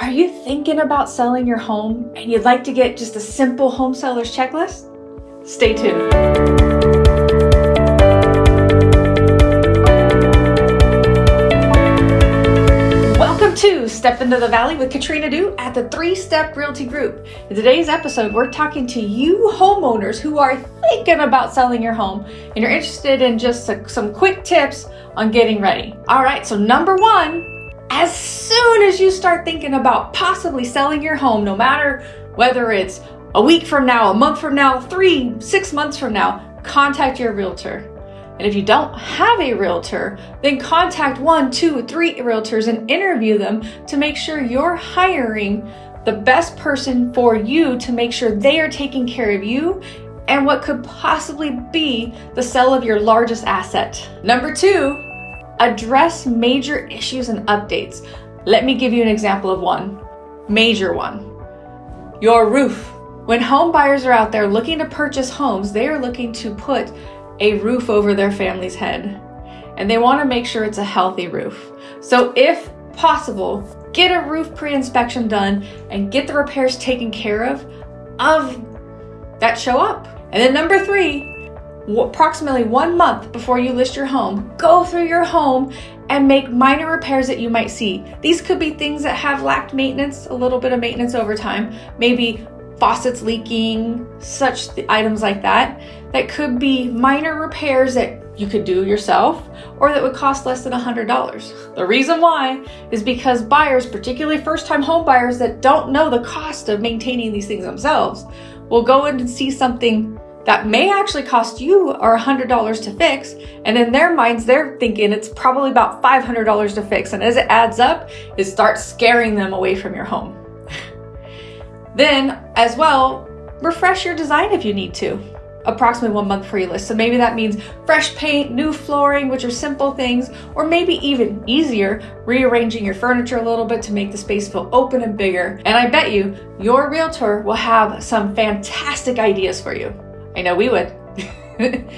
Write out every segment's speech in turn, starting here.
Are you thinking about selling your home and you'd like to get just a simple home seller's checklist? Stay tuned. Welcome to Step Into the Valley with Katrina Du at the Three Step Realty Group. In today's episode, we're talking to you homeowners who are thinking about selling your home and you're interested in just some quick tips on getting ready. All right, so number one, as soon as you start thinking about possibly selling your home, no matter whether it's a week from now, a month from now, three, six months from now, contact your realtor. And if you don't have a realtor, then contact one, two, three realtors and interview them to make sure you're hiring the best person for you to make sure they are taking care of you and what could possibly be the sale of your largest asset. Number two, Address major issues and updates. Let me give you an example of one. Major one. Your roof. When home buyers are out there looking to purchase homes, they are looking to put a roof over their family's head. And they want to make sure it's a healthy roof. So if possible, get a roof pre-inspection done and get the repairs taken care of of that show up. And then number three, approximately one month before you list your home, go through your home and make minor repairs that you might see. These could be things that have lacked maintenance, a little bit of maintenance over time, maybe faucets leaking, such items like that. That could be minor repairs that you could do yourself or that would cost less than $100. The reason why is because buyers, particularly first time home buyers that don't know the cost of maintaining these things themselves, will go in and see something that may actually cost you or $100 to fix. And in their minds, they're thinking it's probably about $500 to fix. And as it adds up, it starts scaring them away from your home. then, as well, refresh your design if you need to approximately one month before you list. So maybe that means fresh paint, new flooring, which are simple things, or maybe even easier, rearranging your furniture a little bit to make the space feel open and bigger. And I bet you your realtor will have some fantastic ideas for you. I know we would.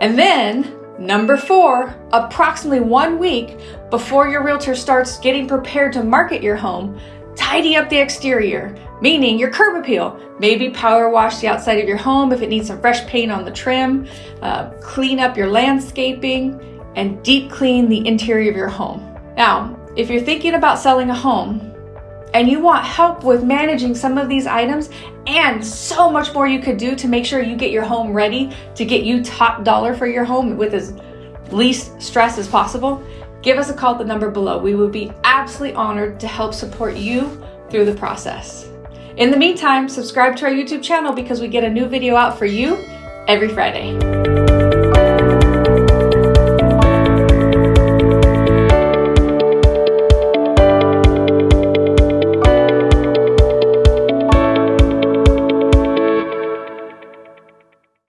and then Number four, approximately one week before your realtor starts getting prepared to market your home, tidy up the exterior, meaning your curb appeal. Maybe power wash the outside of your home if it needs some fresh paint on the trim, uh, clean up your landscaping, and deep clean the interior of your home. Now, if you're thinking about selling a home, and you want help with managing some of these items and so much more you could do to make sure you get your home ready to get you top dollar for your home with as least stress as possible, give us a call at the number below. We would be absolutely honored to help support you through the process. In the meantime, subscribe to our YouTube channel because we get a new video out for you every Friday.